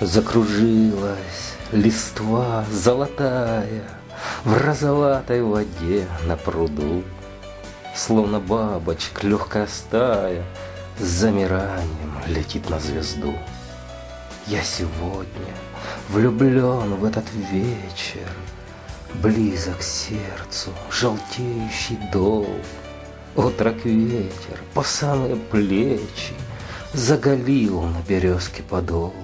Закружилась листва золотая В розоватой воде на пруду. Словно бабочек легкая стая С замиранием летит на звезду. Я сегодня влюблен в этот вечер, Близок сердцу желтеющий дол. Отрок ветер по самые плечи Заголил на березке подол.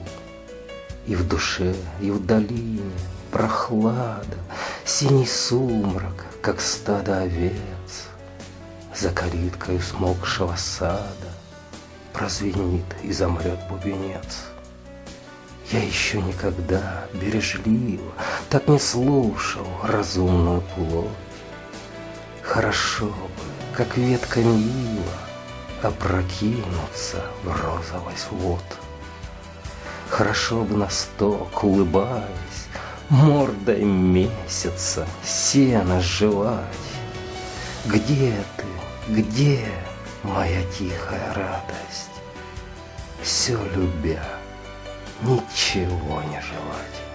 И в душе, и в долине прохлада, Синий сумрак, как стадо овец. За калиткой смокшего сада Прозвенит и замрет бубенец. Я еще никогда бережливо Так не слушал разумную плоть. Хорошо бы, как ветка ила, Опрокинуться в розовый свод. Хорошо бы на сток, улыбаясь, Мордой месяца сено жевать. Где ты, где моя тихая радость? Все любя, ничего не желать.